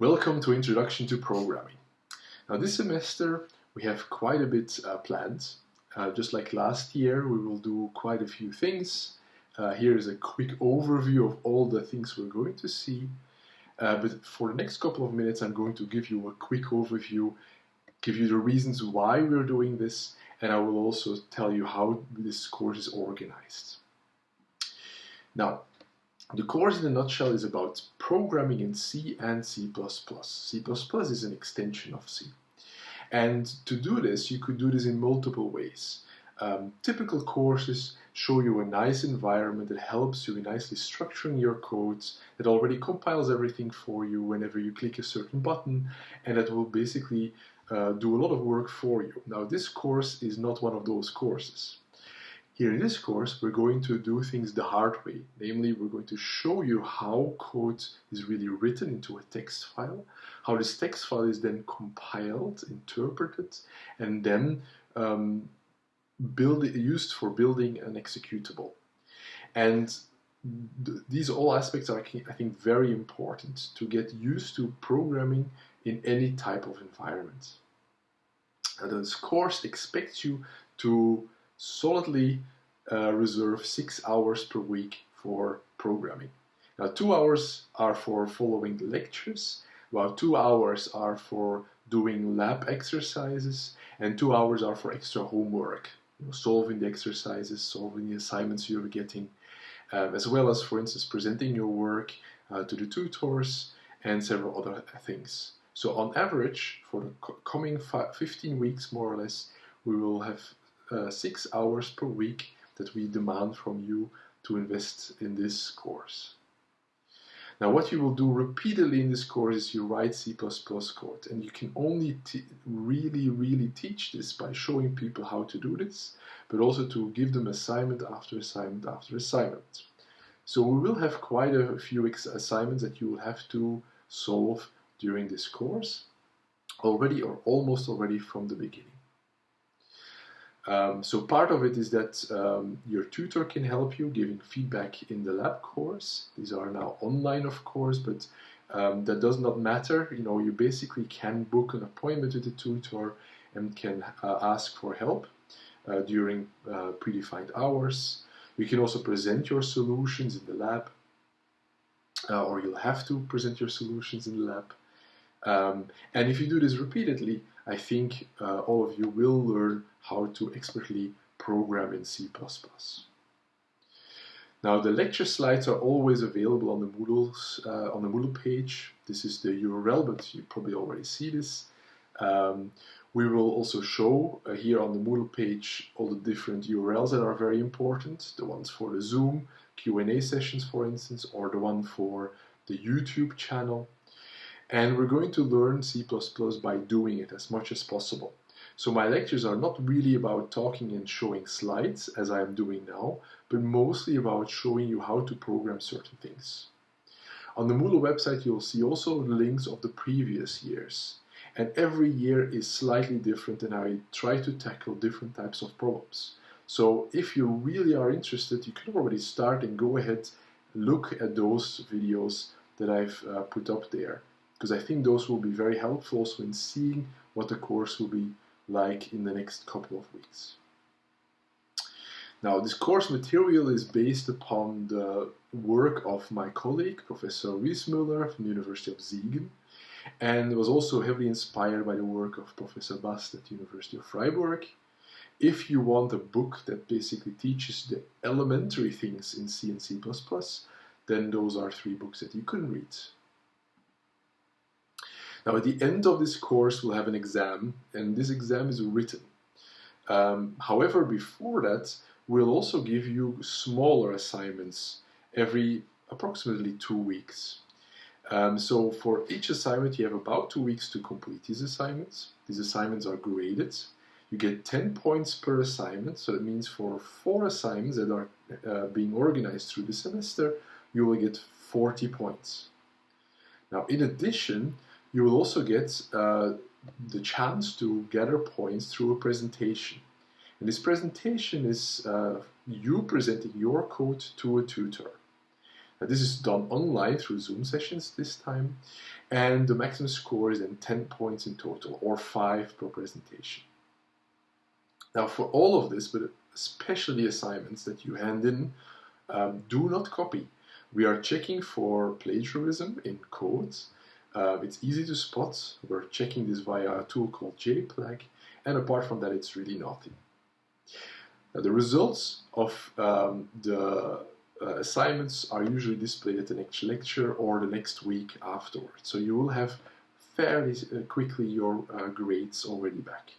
Welcome to Introduction to Programming. Now this semester we have quite a bit uh, planned. Uh, just like last year we will do quite a few things. Uh, here is a quick overview of all the things we're going to see. Uh, but for the next couple of minutes I'm going to give you a quick overview, give you the reasons why we're doing this, and I will also tell you how this course is organized. Now, the course in a nutshell is about programming in C and C++. C++ is an extension of C. And to do this, you could do this in multiple ways. Um, typical courses show you a nice environment that helps you in nicely structuring your codes, that already compiles everything for you whenever you click a certain button, and that will basically uh, do a lot of work for you. Now, this course is not one of those courses. Here in this course, we're going to do things the hard way. Namely, we're going to show you how code is really written into a text file, how this text file is then compiled, interpreted, and then um, build, used for building an executable. And th these all aspects are, I think, very important to get used to programming in any type of environment. And this course expects you to solidly uh, reserve six hours per week for programming. Now, two hours are for following lectures, while two hours are for doing lab exercises, and two hours are for extra homework, you know, solving the exercises, solving the assignments you're getting, um, as well as, for instance, presenting your work uh, to the tutors and several other things. So on average, for the coming 15 weeks, more or less, we will have uh, six hours per week that we demand from you to invest in this course. Now what you will do repeatedly in this course is you write C++ code and you can only really really teach this by showing people how to do this but also to give them assignment after assignment after assignment. So we will have quite a few assignments that you will have to solve during this course already or almost already from the beginning. Um, so part of it is that um, your tutor can help you giving feedback in the lab course. These are now online, of course, but um, that does not matter. You know, you basically can book an appointment with the tutor and can uh, ask for help uh, during uh, predefined hours. You can also present your solutions in the lab, uh, or you'll have to present your solutions in the lab. Um, and if you do this repeatedly, I think uh, all of you will learn how to expertly program in C++. Now the lecture slides are always available on the Moodle uh, on the Moodle page. This is the URL, but you probably already see this. Um, we will also show uh, here on the Moodle page all the different URLs that are very important. The ones for the Zoom Q&A sessions, for instance, or the one for the YouTube channel. And we're going to learn C++ by doing it as much as possible. So my lectures are not really about talking and showing slides, as I am doing now, but mostly about showing you how to program certain things. On the Moodle website you'll see also links of the previous years. And every year is slightly different and I try to tackle different types of problems. So if you really are interested, you can already start and go ahead look at those videos that I've uh, put up there because I think those will be very helpful also in seeing what the course will be like in the next couple of weeks. Now, this course material is based upon the work of my colleague, Professor Wismüller from the University of Siegen, and was also heavily inspired by the work of Professor Bast at the University of Freiburg. If you want a book that basically teaches the elementary things in C and C++, then those are three books that you can read. Now at the end of this course we'll have an exam and this exam is written. Um, however, before that we'll also give you smaller assignments every approximately two weeks. Um, so for each assignment you have about two weeks to complete these assignments. These assignments are graded. You get 10 points per assignment, so that means for four assignments that are uh, being organized through the semester, you will get 40 points. Now in addition, you will also get uh, the chance to gather points through a presentation. And this presentation is uh, you presenting your code to a tutor. Now, this is done online through Zoom sessions this time, and the maximum score is then 10 points in total, or 5 per presentation. Now, for all of this, but especially the assignments that you hand in, um, do not copy. We are checking for plagiarism in codes. Uh, it's easy to spot. We're checking this via a tool called JPLAG, and apart from that, it's really naughty. Now, the results of um, the uh, assignments are usually displayed at the next lecture or the next week afterwards. So you will have fairly uh, quickly your uh, grades already back.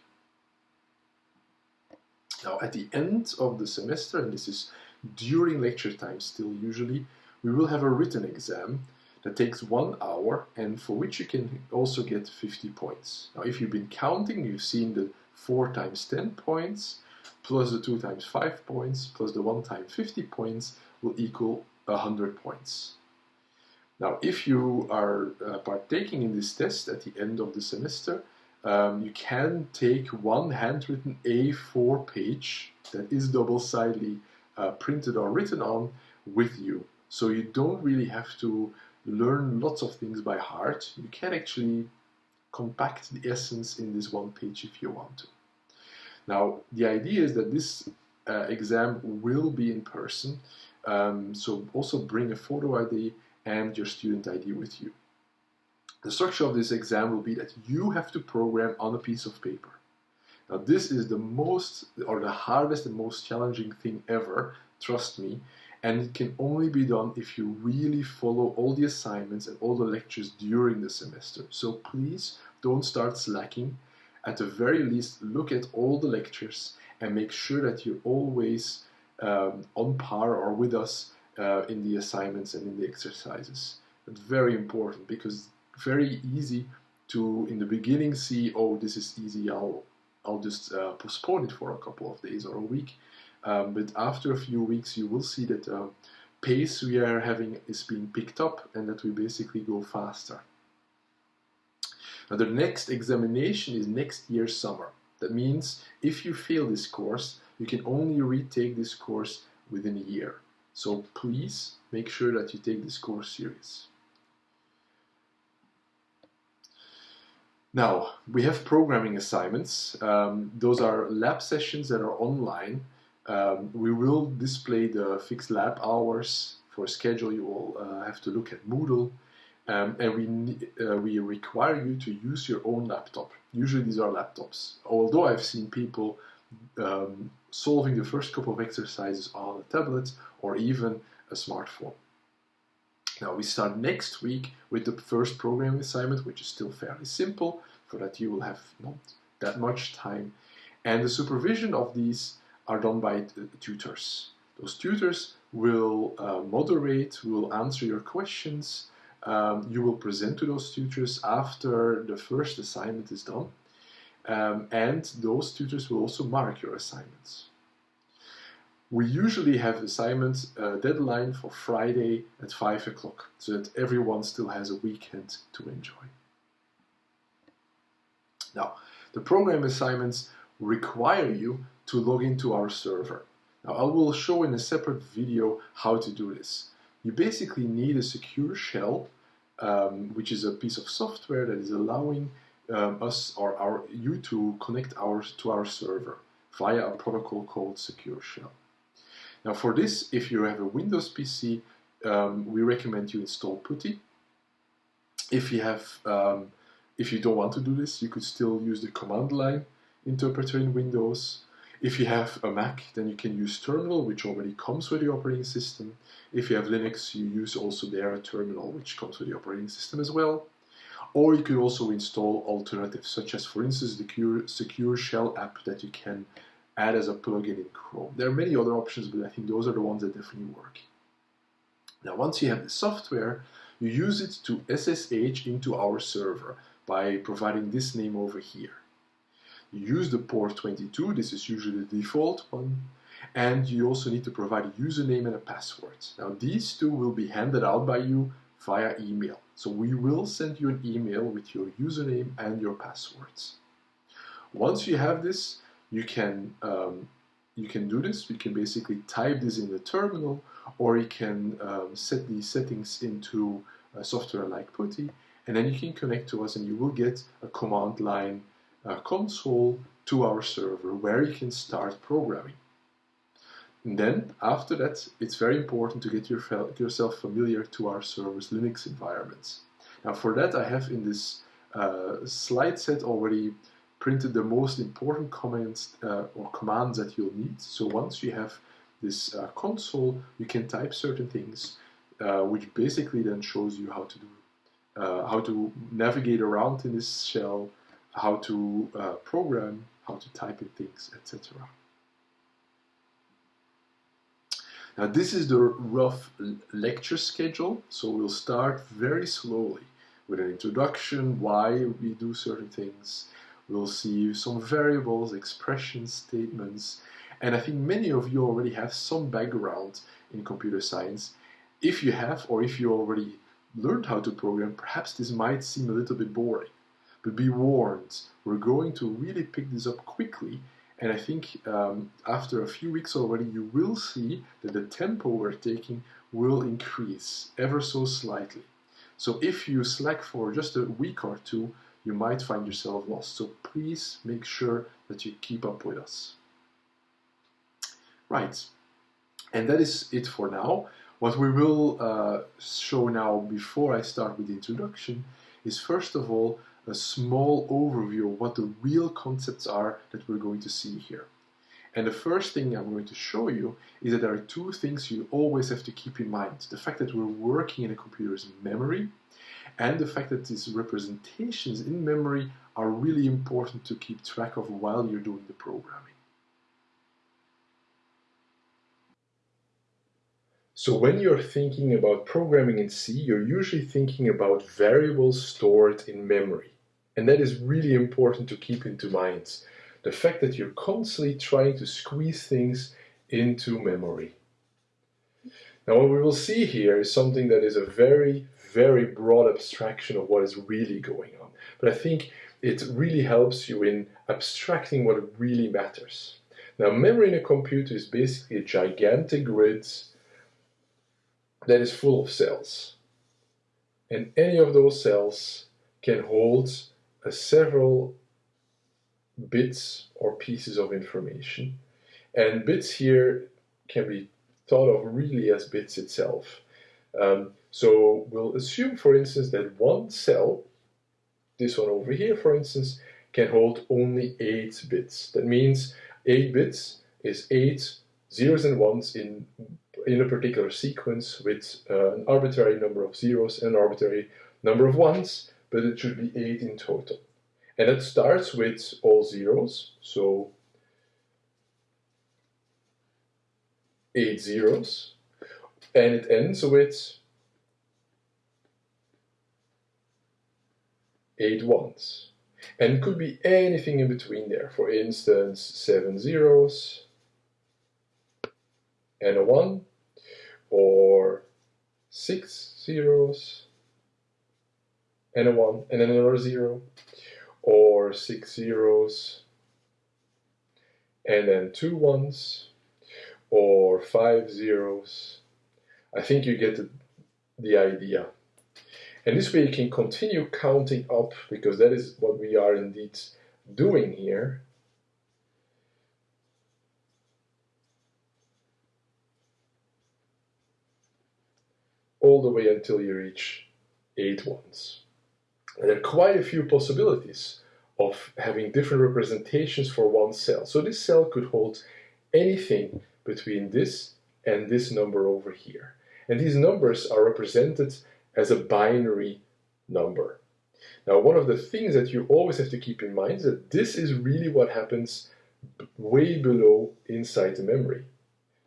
Now at the end of the semester, and this is during lecture time still usually, we will have a written exam that takes one hour and for which you can also get 50 points. Now if you've been counting, you've seen the 4 times 10 points, plus the 2 times 5 points, plus the 1 times 50 points will equal 100 points. Now if you are uh, partaking in this test at the end of the semester, um, you can take one handwritten A4 page that is double-sidedly uh, printed or written on with you. So you don't really have to learn lots of things by heart. You can actually compact the essence in this one page if you want to. Now, the idea is that this uh, exam will be in person, um, so also bring a photo ID and your student ID with you. The structure of this exam will be that you have to program on a piece of paper. Now this is the most or the hardest and most challenging thing ever, trust me, and it can only be done if you really follow all the assignments and all the lectures during the semester. So please don't start slacking. At the very least, look at all the lectures and make sure that you're always um, on par or with us uh, in the assignments and in the exercises. It's very important because very easy to in the beginning see oh this is easy I'll I'll just uh, postpone it for a couple of days or a week um, but after a few weeks you will see that uh, pace we are having is being picked up and that we basically go faster now the next examination is next year summer that means if you fail this course you can only retake this course within a year so please make sure that you take this course serious Now, we have programming assignments. Um, those are lab sessions that are online. Um, we will display the fixed lab hours. For schedule, you will uh, have to look at Moodle. Um, and we, uh, we require you to use your own laptop. Usually these are laptops. Although I've seen people um, solving the first couple of exercises on a tablet or even a smartphone. Now we start next week with the first programming assignment, which is still fairly simple, for that you will have not that much time. And the supervision of these are done by tutors. Those tutors will uh, moderate, will answer your questions. Um, you will present to those tutors after the first assignment is done. Um, and those tutors will also mark your assignments. We usually have assignment uh, deadline for Friday at 5 o'clock, so that everyone still has a weekend to enjoy. Now, the program assignments require you to log into our server. Now, I will show in a separate video how to do this. You basically need a secure shell, um, which is a piece of software that is allowing um, us or our you to connect ours to our server via a protocol called Secure Shell. Now for this, if you have a Windows PC, um, we recommend you install PuTTY. If you have, um, if you don't want to do this, you could still use the command line interpreter in Windows. If you have a Mac, then you can use Terminal, which already comes with the operating system. If you have Linux, you use also there a terminal, which comes with the operating system as well. Or you could also install alternatives, such as, for instance, the Secure, Secure Shell app that you can add as a plugin in Chrome. There are many other options, but I think those are the ones that definitely work. Now, once you have the software, you use it to SSH into our server by providing this name over here. Use the port 22, this is usually the default one, and you also need to provide a username and a password. Now, these two will be handed out by you via email. So we will send you an email with your username and your passwords. Once you have this, you can um, you can do this. You can basically type this in the terminal, or you can um, set these settings into a software like PuTTY, and then you can connect to us and you will get a command line uh, console to our server where you can start programming. And then after that, it's very important to get your, yourself familiar to our server's Linux environments. Now for that, I have in this uh, slide set already printed the most important comments uh, or commands that you'll need. So once you have this uh, console, you can type certain things, uh, which basically then shows you how to do, uh, how to navigate around in this shell, how to uh, program, how to type in things, etc. Now this is the rough lecture schedule, so we'll start very slowly with an introduction, why we do certain things. We'll see some variables, expressions, statements, and I think many of you already have some background in computer science. If you have, or if you already learned how to program, perhaps this might seem a little bit boring. But be warned, we're going to really pick this up quickly and I think um, after a few weeks already, you will see that the tempo we're taking will increase ever so slightly. So if you slack for just a week or two, you might find yourself lost. So please make sure that you keep up with us. Right, and that is it for now. What we will uh, show now before I start with the introduction is first of all a small overview of what the real concepts are that we're going to see here. And the first thing I'm going to show you is that there are two things you always have to keep in mind. The fact that we're working in a computer's memory and the fact that these representations in memory are really important to keep track of while you're doing the programming. So when you're thinking about programming in C, you're usually thinking about variables stored in memory. And that is really important to keep into mind. The fact that you're constantly trying to squeeze things into memory. Now what we will see here is something that is a very, very broad abstraction of what is really going on. But I think it really helps you in abstracting what really matters. Now memory in a computer is basically a gigantic grid that is full of cells. And any of those cells can hold several bits or pieces of information. And bits here can be thought of really as bits itself. Um, so we'll assume, for instance, that one cell, this one over here, for instance, can hold only 8 bits. That means 8 bits is 8 zeros and ones in, in a particular sequence with uh, an arbitrary number of zeros and an arbitrary number of ones but it should be 8 in total. And it starts with all zeros, so 8 zeros, and it ends with 8 ones. And it could be anything in between there. For instance, 7 zeros and a 1, or 6 zeros and a 1 and another 0 or 6 zeros and then two ones or five zeros. I think you get the, the idea. And this way you can continue counting up because that is what we are indeed doing here. All the way until you reach eight ones. And there are quite a few possibilities of having different representations for one cell. So this cell could hold anything between this and this number over here. And these numbers are represented as a binary number. Now one of the things that you always have to keep in mind is that this is really what happens way below inside the memory.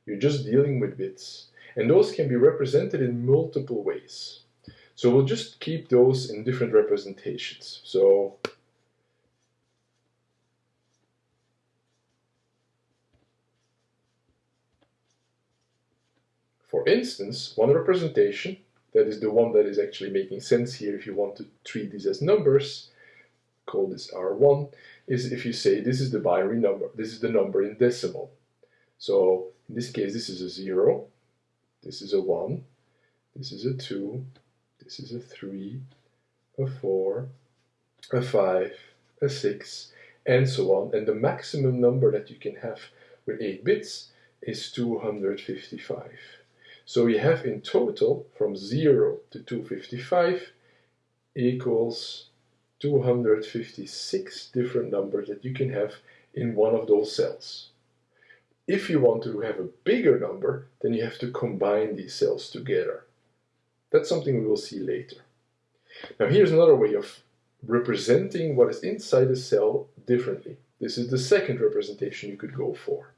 You're just dealing with bits. And those can be represented in multiple ways. So we'll just keep those in different representations. So For instance, one representation, that is the one that is actually making sense here if you want to treat these as numbers, call this R1, is if you say this is the binary number, this is the number in decimal. So in this case, this is a 0, this is a 1, this is a 2, this is a 3, a 4, a 5, a 6, and so on. And the maximum number that you can have with 8 bits is 255. So we have in total from 0 to 255 equals 256 different numbers that you can have in one of those cells. If you want to have a bigger number, then you have to combine these cells together. That's something we will see later. Now here's another way of representing what is inside a cell differently. This is the second representation you could go for.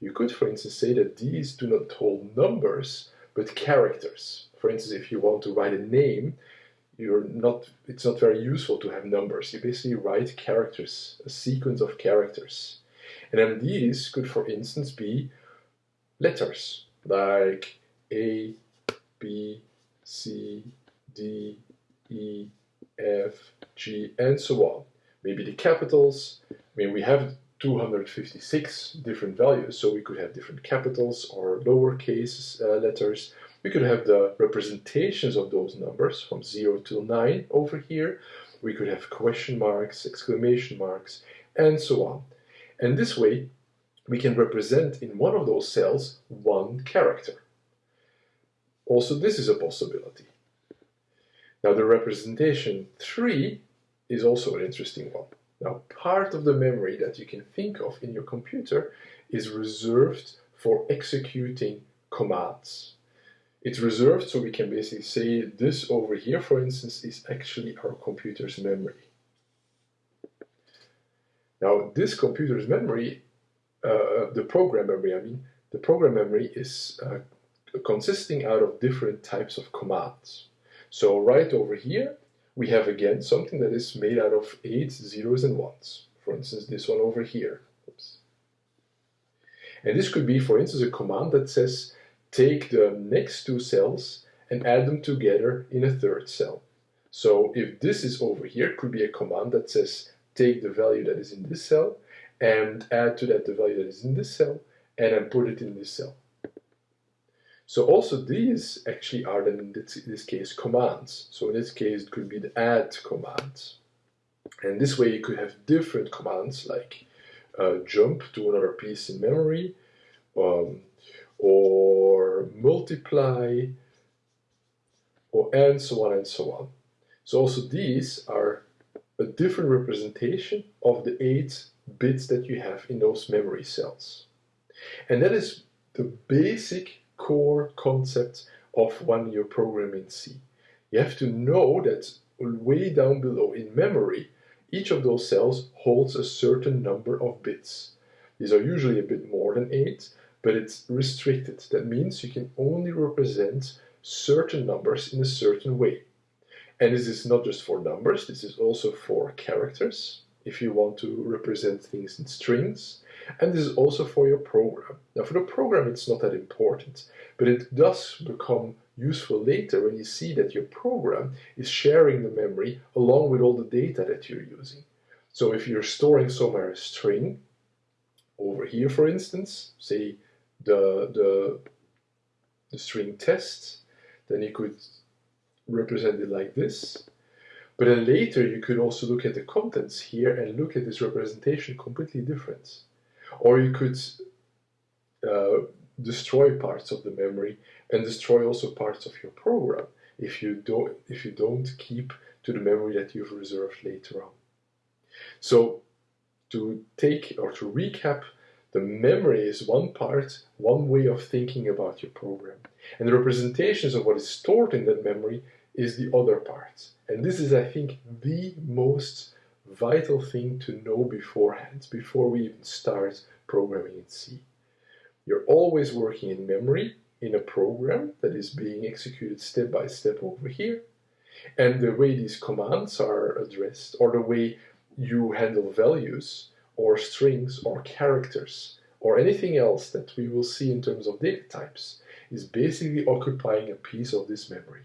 You could, for instance, say that these do not hold numbers, but characters. For instance, if you want to write a name, you're not, it's not very useful to have numbers. You basically write characters, a sequence of characters. And then these could, for instance, be letters, like A, B, C, D, E, F, G, and so on. Maybe the capitals. I mean, we have 256 different values, so we could have different capitals or lowercase uh, letters. We could have the representations of those numbers from 0 to 9 over here. We could have question marks, exclamation marks, and so on. And this way, we can represent in one of those cells one character. Also, this is a possibility. Now, the representation 3 is also an interesting one. Now, part of the memory that you can think of in your computer is reserved for executing commands. It's reserved so we can basically say this over here, for instance, is actually our computer's memory. Now, this computer's memory, uh, the program memory, I mean, the program memory is uh, consisting out of different types of commands. So right over here, we have again something that is made out of 8 zeros and 1s. For instance, this one over here. Oops. And this could be, for instance, a command that says take the next two cells and add them together in a third cell. So if this is over here, could be a command that says take the value that is in this cell and add to that the value that is in this cell and then put it in this cell. So also these actually are then in this, this case commands. So in this case it could be the add command. And this way you could have different commands like uh, jump to another piece in memory um, or multiply or and so on and so on. So also these are a different representation of the eight bits that you have in those memory cells. And that is the basic core concept of when you're programming C. You have to know that way down below in memory, each of those cells holds a certain number of bits. These are usually a bit more than 8, but it's restricted. That means you can only represent certain numbers in a certain way. And this is not just for numbers, this is also for characters, if you want to represent things in strings, and this is also for your program. Now for the program it's not that important, but it does become useful later when you see that your program is sharing the memory along with all the data that you're using. So if you're storing somewhere a string, over here for instance, say the, the, the string test, then you could represent it like this. But then later you could also look at the contents here and look at this representation completely different. Or you could uh, destroy parts of the memory and destroy also parts of your program if you don't if you don't keep to the memory that you've reserved later on. So to take or to recap, the memory is one part, one way of thinking about your program. And the representations of what is stored in that memory is the other part. And this is, I think, the most vital thing to know beforehand, before we even start programming in C. You're always working in memory in a program that is being executed step by step over here. And the way these commands are addressed, or the way you handle values, or strings, or characters, or anything else that we will see in terms of data types, is basically occupying a piece of this memory.